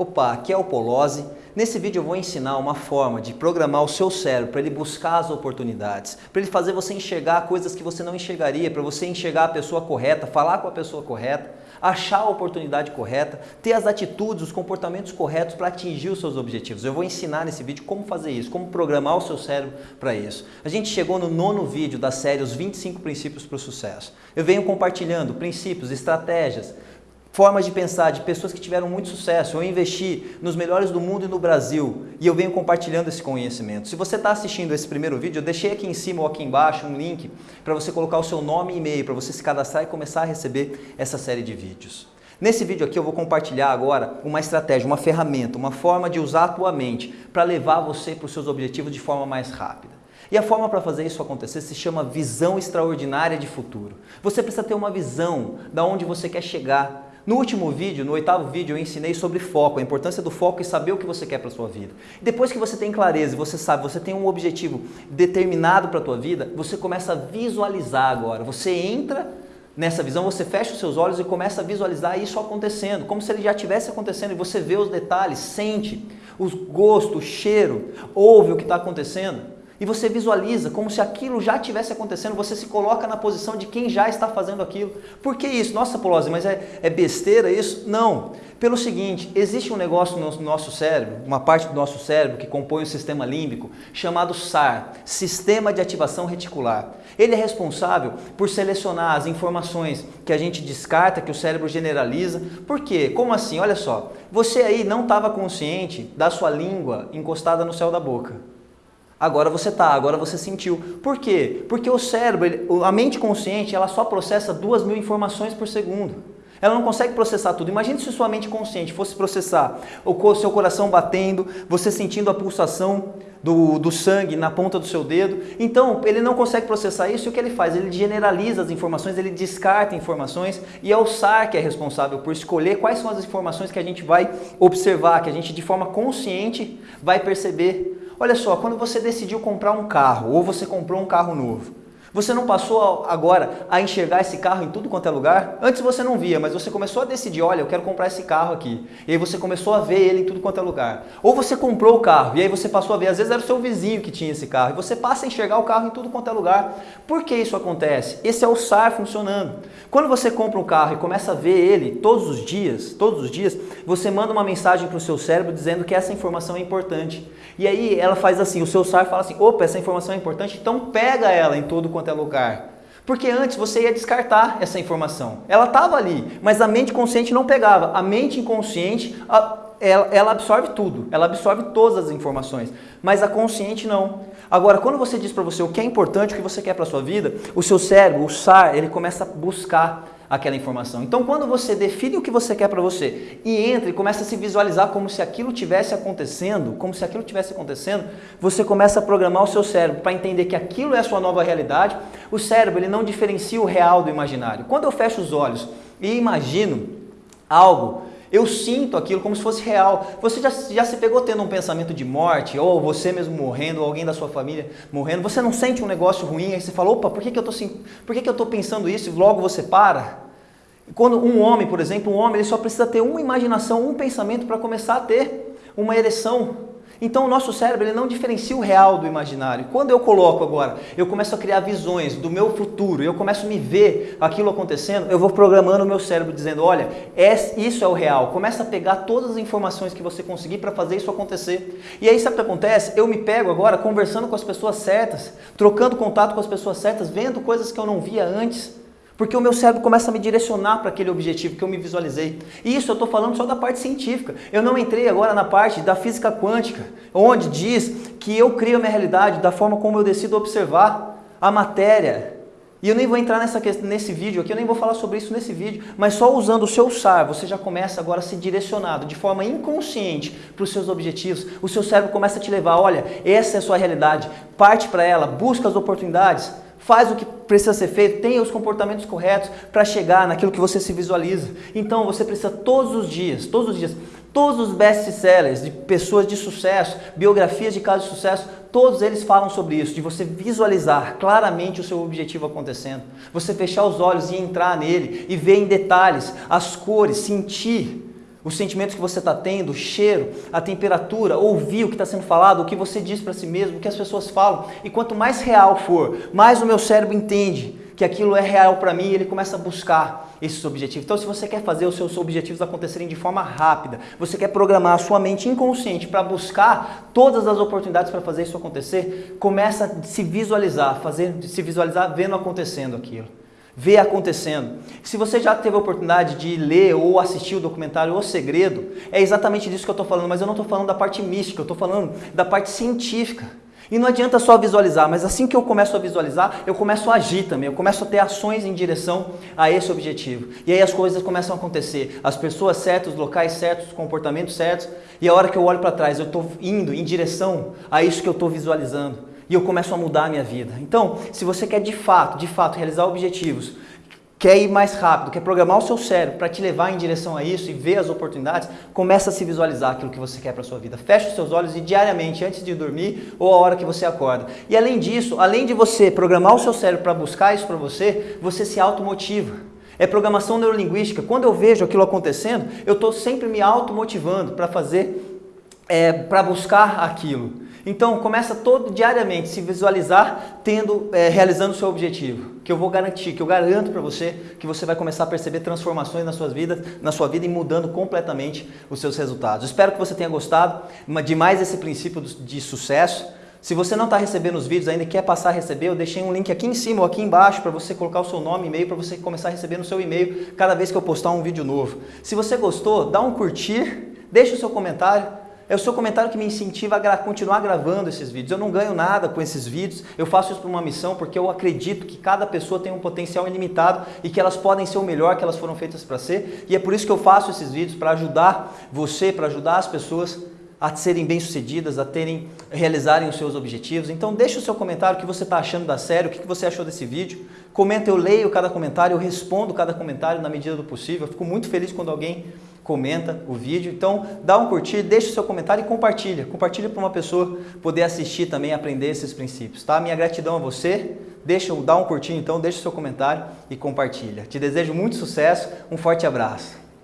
Opa, aqui é o Polozzi. Nesse vídeo eu vou ensinar uma forma de programar o seu cérebro para ele buscar as oportunidades, para ele fazer você enxergar coisas que você não enxergaria, para você enxergar a pessoa correta, falar com a pessoa correta, achar a oportunidade correta, ter as atitudes, os comportamentos corretos para atingir os seus objetivos. Eu vou ensinar nesse vídeo como fazer isso, como programar o seu cérebro para isso. A gente chegou no nono vídeo da série Os 25 Princípios para o Sucesso. Eu venho compartilhando princípios, estratégias, formas de pensar de pessoas que tiveram muito sucesso. Eu investi nos melhores do mundo e no Brasil e eu venho compartilhando esse conhecimento. Se você está assistindo esse primeiro vídeo, eu deixei aqui em cima ou aqui embaixo um link para você colocar o seu nome e e-mail, para você se cadastrar e começar a receber essa série de vídeos. Nesse vídeo aqui eu vou compartilhar agora uma estratégia, uma ferramenta, uma forma de usar a tua mente para levar você para os seus objetivos de forma mais rápida. E a forma para fazer isso acontecer se chama visão extraordinária de futuro. Você precisa ter uma visão da onde você quer chegar, no último vídeo, no oitavo vídeo, eu ensinei sobre foco, a importância do foco e saber o que você quer para a sua vida. Depois que você tem clareza, você sabe, você tem um objetivo determinado para a tua vida, você começa a visualizar agora. Você entra nessa visão, você fecha os seus olhos e começa a visualizar isso acontecendo, como se ele já estivesse acontecendo e você vê os detalhes, sente os gostos, o cheiro, ouve o que está acontecendo e você visualiza como se aquilo já tivesse acontecendo, você se coloca na posição de quem já está fazendo aquilo. Por que isso? Nossa, Polose, mas é, é besteira isso? Não. Pelo seguinte, existe um negócio no nosso cérebro, uma parte do nosso cérebro que compõe o sistema límbico, chamado SAR, Sistema de Ativação Reticular. Ele é responsável por selecionar as informações que a gente descarta, que o cérebro generaliza. Por quê? Como assim? Olha só, você aí não estava consciente da sua língua encostada no céu da boca. Agora você está, agora você sentiu. Por quê? Porque o cérebro, a mente consciente, ela só processa duas mil informações por segundo. Ela não consegue processar tudo. Imagine se sua mente consciente fosse processar o seu coração batendo, você sentindo a pulsação do, do sangue na ponta do seu dedo. Então, ele não consegue processar isso e o que ele faz? Ele generaliza as informações, ele descarta informações e é o SAR que é responsável por escolher quais são as informações que a gente vai observar, que a gente de forma consciente vai perceber Olha só, quando você decidiu comprar um carro ou você comprou um carro novo, você não passou agora a enxergar esse carro em tudo quanto é lugar? Antes você não via, mas você começou a decidir, olha, eu quero comprar esse carro aqui. E aí você começou a ver ele em tudo quanto é lugar. Ou você comprou o carro e aí você passou a ver, às vezes era o seu vizinho que tinha esse carro. E você passa a enxergar o carro em tudo quanto é lugar. Por que isso acontece? Esse é o SAR funcionando. Quando você compra um carro e começa a ver ele todos os dias, todos os dias, você manda uma mensagem para o seu cérebro dizendo que essa informação é importante. E aí ela faz assim, o seu SAR fala assim, opa, essa informação é importante, então pega ela em todo quanto é lugar. Porque antes você ia descartar essa informação. Ela estava ali, mas a mente consciente não pegava. A mente inconsciente, ela, absorve tudo, ela absorve todas as informações, mas a consciente não. Agora, quando você diz para você o que é importante, o que você quer para a sua vida, o seu cérebro, o SAR, ele começa a buscar aquela informação. Então, quando você define o que você quer para você e entra e começa a se visualizar como se aquilo tivesse acontecendo, como se aquilo tivesse acontecendo, você começa a programar o seu cérebro para entender que aquilo é a sua nova realidade. O cérebro ele não diferencia o real do imaginário. Quando eu fecho os olhos e imagino algo, eu sinto aquilo como se fosse real. Você já, já se pegou tendo um pensamento de morte, ou você mesmo morrendo, ou alguém da sua família morrendo, você não sente um negócio ruim, aí você fala, opa, por que, que eu estou pensando isso? E logo você para. Quando um homem, por exemplo, um homem, ele só precisa ter uma imaginação, um pensamento para começar a ter uma ereção. Então o nosso cérebro ele não diferencia o real do imaginário. Quando eu coloco agora, eu começo a criar visões do meu futuro, eu começo a me ver aquilo acontecendo, eu vou programando o meu cérebro dizendo, olha, isso é o real. Começa a pegar todas as informações que você conseguir para fazer isso acontecer. E aí sabe o que acontece? Eu me pego agora conversando com as pessoas certas, trocando contato com as pessoas certas, vendo coisas que eu não via antes. Porque o meu cérebro começa a me direcionar para aquele objetivo que eu me visualizei. E isso eu estou falando só da parte científica. Eu não entrei agora na parte da física quântica, onde diz que eu crio a minha realidade da forma como eu decido observar a matéria. E eu nem vou entrar nessa, nesse vídeo aqui, eu nem vou falar sobre isso nesse vídeo, mas só usando o seu SAR, você já começa agora a ser direcionado de forma inconsciente para os seus objetivos. O seu cérebro começa a te levar, olha, essa é a sua realidade, parte para ela, busca as oportunidades, faz o que precisa ser feito, tenha os comportamentos corretos para chegar naquilo que você se visualiza. Então você precisa todos os dias, todos os dias, todos os best-sellers de pessoas de sucesso, biografias de casos de sucesso, todos eles falam sobre isso, de você visualizar claramente o seu objetivo acontecendo. Você fechar os olhos e entrar nele e ver em detalhes as cores, sentir os sentimentos que você está tendo, o cheiro, a temperatura, ouvir o que está sendo falado, o que você diz para si mesmo, o que as pessoas falam. E quanto mais real for, mais o meu cérebro entende que aquilo é real para mim e ele começa a buscar esses objetivos. Então, se você quer fazer os seus objetivos acontecerem de forma rápida, você quer programar a sua mente inconsciente para buscar todas as oportunidades para fazer isso acontecer, começa a se visualizar, fazer, se visualizar vendo acontecendo aquilo ver acontecendo. Se você já teve a oportunidade de ler ou assistir o documentário O Segredo, é exatamente disso que eu estou falando, mas eu não estou falando da parte mística, eu estou falando da parte científica. E não adianta só visualizar, mas assim que eu começo a visualizar, eu começo a agir também, eu começo a ter ações em direção a esse objetivo. E aí as coisas começam a acontecer, as pessoas certas, os locais certos, os comportamentos certos, e a hora que eu olho para trás, eu estou indo em direção a isso que eu estou visualizando e eu começo a mudar a minha vida. Então, se você quer de fato, de fato realizar objetivos, quer ir mais rápido, quer programar o seu cérebro para te levar em direção a isso e ver as oportunidades, começa a se visualizar aquilo que você quer para a sua vida. Feche os seus olhos e diariamente, antes de dormir ou a hora que você acorda. E além disso, além de você programar o seu cérebro para buscar isso para você, você se automotiva. É programação neurolinguística. Quando eu vejo aquilo acontecendo, eu estou sempre me automotivando para fazer, é, para buscar aquilo. Então começa todo diariamente se visualizar tendo, é, realizando o seu objetivo, que eu vou garantir, que eu garanto para você que você vai começar a perceber transformações na sua vida, na sua vida e mudando completamente os seus resultados. Espero que você tenha gostado de mais esse princípio de sucesso. Se você não está recebendo os vídeos ainda e quer passar a receber, eu deixei um link aqui em cima ou aqui embaixo para você colocar o seu nome e e-mail para você começar a receber no seu e-mail cada vez que eu postar um vídeo novo. Se você gostou, dá um curtir, deixa o seu comentário, é o seu comentário que me incentiva a continuar gravando esses vídeos. Eu não ganho nada com esses vídeos, eu faço isso por uma missão porque eu acredito que cada pessoa tem um potencial ilimitado e que elas podem ser o melhor que elas foram feitas para ser. E é por isso que eu faço esses vídeos, para ajudar você, para ajudar as pessoas a serem bem-sucedidas, a terem, realizarem os seus objetivos. Então deixa o seu comentário, o que você está achando da série, o que você achou desse vídeo. Comenta, eu leio cada comentário, eu respondo cada comentário na medida do possível. Eu fico muito feliz quando alguém comenta o vídeo. Então, dá um curtir, deixa o seu comentário e compartilha. Compartilha para uma pessoa poder assistir também, aprender esses princípios, tá? Minha gratidão a você. Deixa, dá um curtir então, deixa o seu comentário e compartilha. Te desejo muito sucesso, um forte abraço.